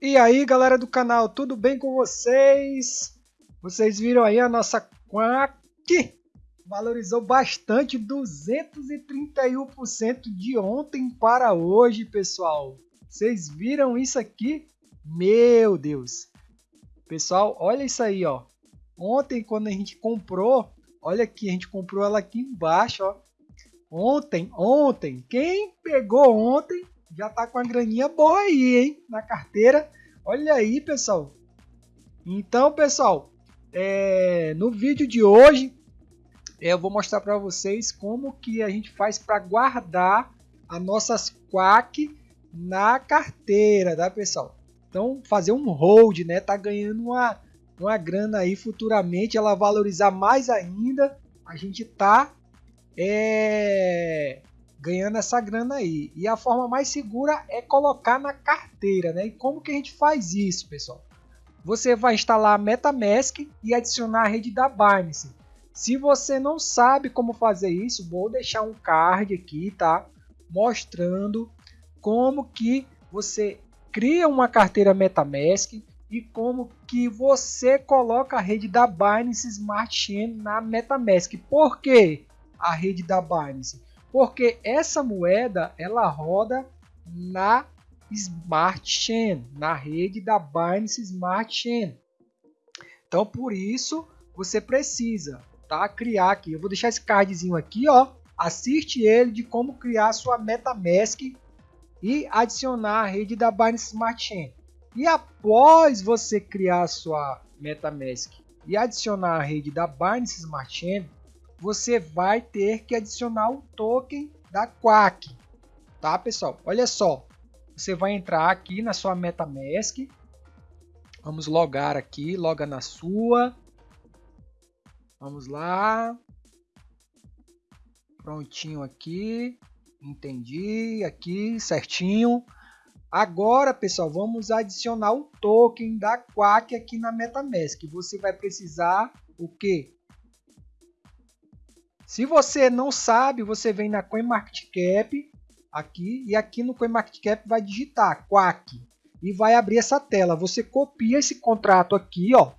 E aí galera do canal, tudo bem com vocês? Vocês viram aí a nossa Quack valorizou bastante, 231% de ontem para hoje, pessoal. Vocês viram isso aqui? Meu Deus! Pessoal, olha isso aí, ó. Ontem quando a gente comprou, olha aqui, a gente comprou ela aqui embaixo, ó. Ontem, ontem, quem pegou ontem já tá com a graninha boa aí, hein? Na carteira. Olha aí, pessoal. Então, pessoal, é, no vídeo de hoje eu vou mostrar para vocês como que a gente faz para guardar as nossas quack na carteira, tá pessoal? Então fazer um hold, né? Tá ganhando uma, uma grana aí futuramente, ela valorizar mais ainda, a gente tá é, ganhando essa grana aí. E a forma mais segura é colocar na carteira, né? E como que a gente faz isso, pessoal? Você vai instalar a MetaMask e adicionar a rede da Binance. Se você não sabe como fazer isso, vou deixar um card aqui, tá? Mostrando como que você cria uma carteira MetaMask e como que você coloca a rede da Binance Smart Chain na MetaMask. Por que a rede da Binance? Porque essa moeda ela roda na Smart Chain, na rede da Binance Smart Chain. Então por isso você precisa tá? Criar aqui. Eu vou deixar esse cardzinho aqui, ó. Assiste ele de como criar sua MetaMask e adicionar a rede da Binance Smart Chain. E após você criar sua MetaMask e adicionar a rede da Binance Smart Chain, você vai ter que adicionar o token da Quack, tá pessoal? Olha só, você vai entrar aqui na sua MetaMask, vamos logar aqui, loga na sua, Vamos lá. Prontinho aqui. Entendi. Aqui certinho. Agora, pessoal, vamos adicionar o token da Quack aqui na MetaMask. Você vai precisar o quê? Se você não sabe, você vem na CoinMarketCap aqui e aqui no CoinMarketCap vai digitar Quack e vai abrir essa tela. Você copia esse contrato aqui, ó,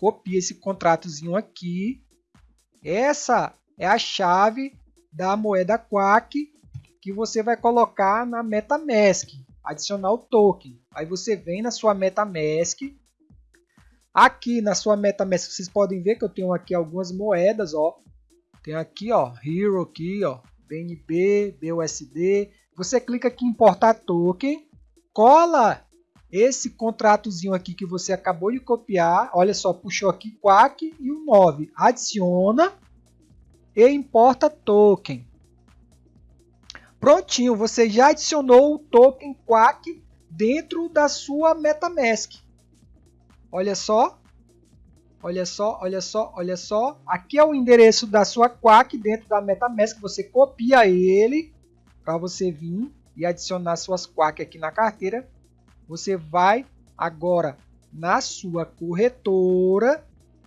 copia esse contratozinho aqui. Essa é a chave da moeda Quack que você vai colocar na MetaMask, adicionar o token. Aí você vem na sua MetaMask. Aqui na sua MetaMask vocês podem ver que eu tenho aqui algumas moedas, ó. Tem aqui, ó, Hero aqui, ó, BNB, BUSD. Você clica aqui em importar token, cola esse contratozinho aqui que você acabou de copiar, olha só, puxou aqui Quack e o 9. Adiciona e importa token. Prontinho, você já adicionou o token Quack dentro da sua MetaMask. Olha só, olha só, olha só, olha só. Aqui é o endereço da sua Quack dentro da MetaMask. Você copia ele para você vir e adicionar suas Quack aqui na carteira você vai agora na sua corretora,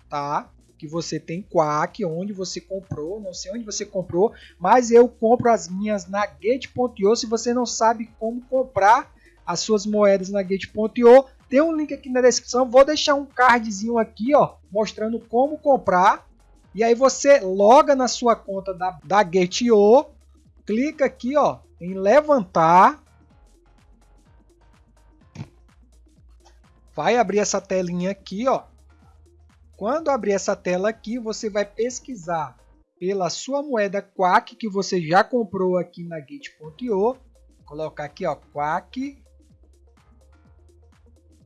tá? Que você tem Quack, onde você comprou, não sei onde você comprou, mas eu compro as minhas na Gate.io. Se você não sabe como comprar as suas moedas na Gate.io, tem um link aqui na descrição. Vou deixar um cardzinho aqui, ó, mostrando como comprar. E aí você loga na sua conta da, da Gate.io, clica aqui, ó, em levantar vai abrir essa telinha aqui, ó. Quando abrir essa tela aqui, você vai pesquisar pela sua moeda Quack que você já comprou aqui na Gate.io. Colocar aqui, ó, Quack.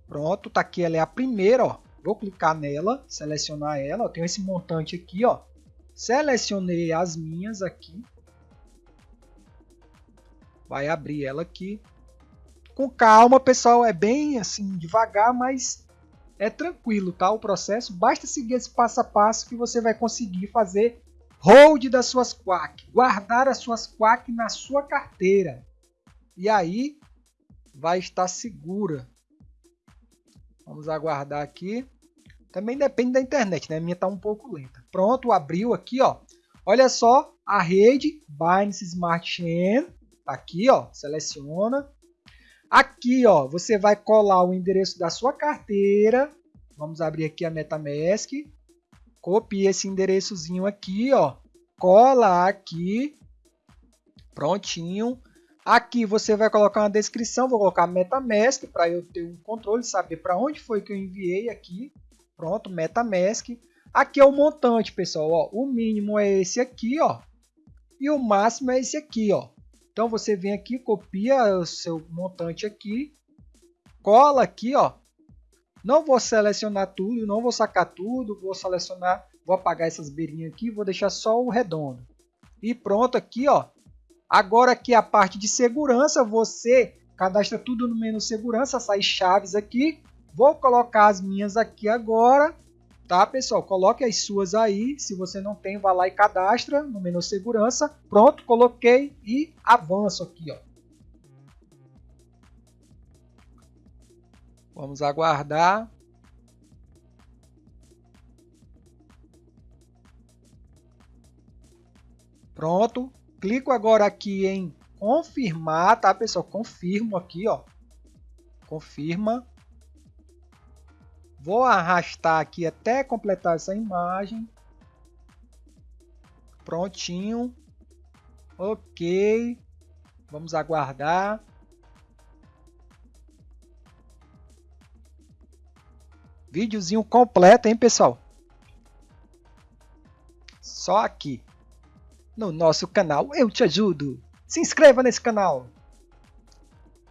Pronto, tá aqui, ela é a primeira, ó. Vou clicar nela, selecionar ela, eu tenho esse montante aqui, ó. Selecionei as minhas aqui. Vai abrir ela aqui com calma, pessoal, é bem assim, devagar, mas é tranquilo, tá? O processo, basta seguir esse passo a passo que você vai conseguir fazer hold das suas quack, guardar as suas quack na sua carteira. E aí vai estar segura. Vamos aguardar aqui. Também depende da internet, né? A minha tá um pouco lenta. Pronto, abriu aqui, ó. Olha só a rede Binance Smart Chain. Tá aqui, ó. Seleciona. Aqui, ó, você vai colar o endereço da sua carteira. Vamos abrir aqui a MetaMask. Copia esse endereçozinho aqui, ó. Cola aqui. Prontinho. Aqui você vai colocar uma descrição, vou colocar MetaMask para eu ter um controle, saber para onde foi que eu enviei aqui. Pronto, MetaMask. Aqui é o montante, pessoal. Ó, o mínimo é esse aqui, ó. E o máximo é esse aqui, ó. Então você vem aqui, copia o seu montante aqui, cola aqui, ó. Não vou selecionar tudo, não vou sacar tudo, vou selecionar, vou apagar essas beirinhas aqui, vou deixar só o redondo. E pronto aqui, ó. Agora aqui a parte de segurança, você cadastra tudo no menu segurança, sai chaves aqui. Vou colocar as minhas aqui agora Tá, pessoal? Coloque as suas aí. Se você não tem, vá lá e cadastra no menu segurança. Pronto, coloquei e avanço aqui, ó. Vamos aguardar. Pronto. Clico agora aqui em confirmar, tá, pessoal? Confirmo aqui, ó. Confirma. Vou arrastar aqui até completar essa imagem. Prontinho. Ok. Vamos aguardar. Videozinho completo, hein, pessoal? Só aqui. No nosso canal Eu Te Ajudo. Se inscreva nesse canal.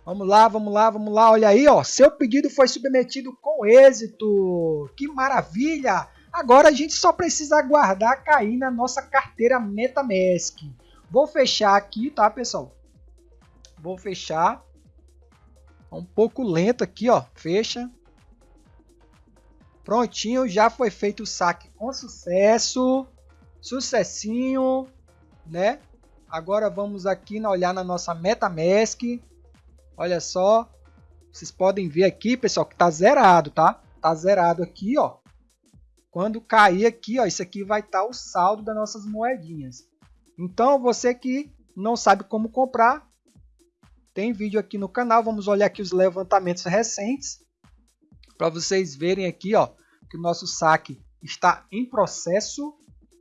Vamos lá, vamos lá, vamos lá. Olha aí, ó. Seu pedido foi submetido com êxito. Que maravilha! Agora a gente só precisa aguardar cair na nossa carteira MetaMask. Vou fechar aqui, tá, pessoal? Vou fechar. É um pouco lento aqui, ó. Fecha. Prontinho, já foi feito o saque com sucesso. Sucessinho, né? Agora vamos aqui olhar na nossa MetaMask. Olha só. Vocês podem ver aqui, pessoal, que tá zerado, tá? Tá zerado aqui, ó. Quando cair aqui, ó, isso aqui vai estar tá o saldo das nossas moedinhas. Então, você que não sabe como comprar, tem vídeo aqui no canal. Vamos olhar aqui os levantamentos recentes. Para vocês verem aqui, ó, que o nosso saque está em processo.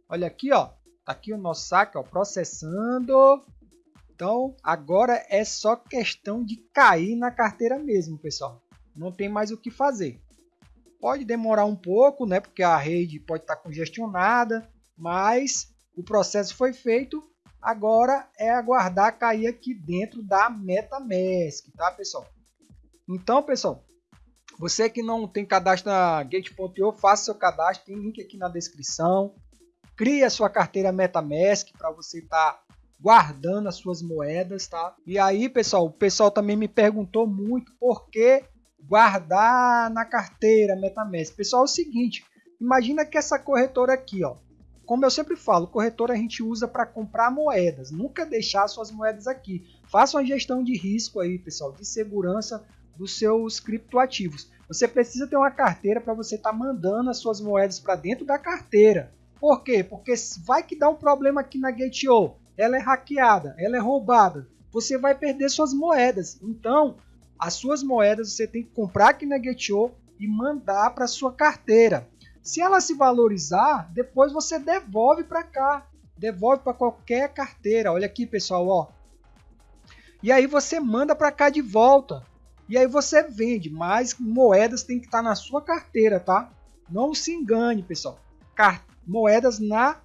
Olha aqui, ó. Tá aqui o nosso saque, ó, processando. Então, agora é só questão de cair na carteira mesmo, pessoal. Não tem mais o que fazer. Pode demorar um pouco, né? Porque a rede pode estar congestionada, mas o processo foi feito. Agora é aguardar cair aqui dentro da MetaMask, tá, pessoal? Então, pessoal, você que não tem cadastro na Gate.io, faça seu cadastro, tem link aqui na descrição. Crie a sua carteira MetaMask para você estar tá guardando as suas moedas, tá? E aí, pessoal, o pessoal também me perguntou muito por que guardar na carteira MetaMask. Pessoal, é o seguinte, imagina que essa corretora aqui, ó, como eu sempre falo, corretora a gente usa para comprar moedas, nunca deixar suas moedas aqui. Faça uma gestão de risco aí, pessoal, de segurança dos seus criptoativos. Você precisa ter uma carteira para você estar tá mandando as suas moedas para dentro da carteira. Por quê? Porque vai que dá um problema aqui na Gate.io ela é hackeada, ela é roubada, você vai perder suas moedas. Então, as suas moedas você tem que comprar aqui na Getio e mandar para sua carteira. Se ela se valorizar, depois você devolve para cá, devolve para qualquer carteira. Olha aqui, pessoal, ó. E aí você manda para cá de volta. E aí você vende, mas moedas tem que estar tá na sua carteira, tá? Não se engane, pessoal. Car moedas na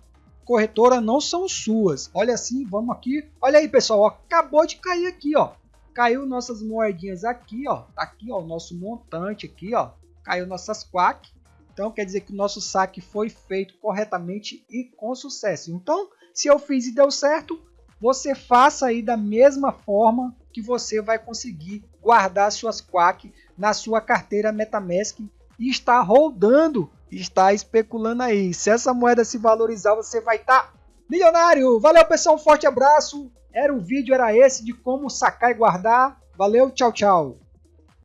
corretora não são suas. Olha assim, vamos aqui. Olha aí, pessoal, ó, acabou de cair aqui, ó. Caiu nossas moedinhas aqui, ó. Tá aqui, ó, o nosso montante aqui, ó. Caiu nossas quack. Então quer dizer que o nosso saque foi feito corretamente e com sucesso. Então, se eu fiz e deu certo, você faça aí da mesma forma que você vai conseguir guardar suas quack na sua carteira MetaMask e estar rodando está especulando aí. Se essa moeda se valorizar, você vai estar tá milionário. Valeu, pessoal. Um forte abraço. Era o vídeo, era esse de como sacar e guardar. Valeu, tchau, tchau.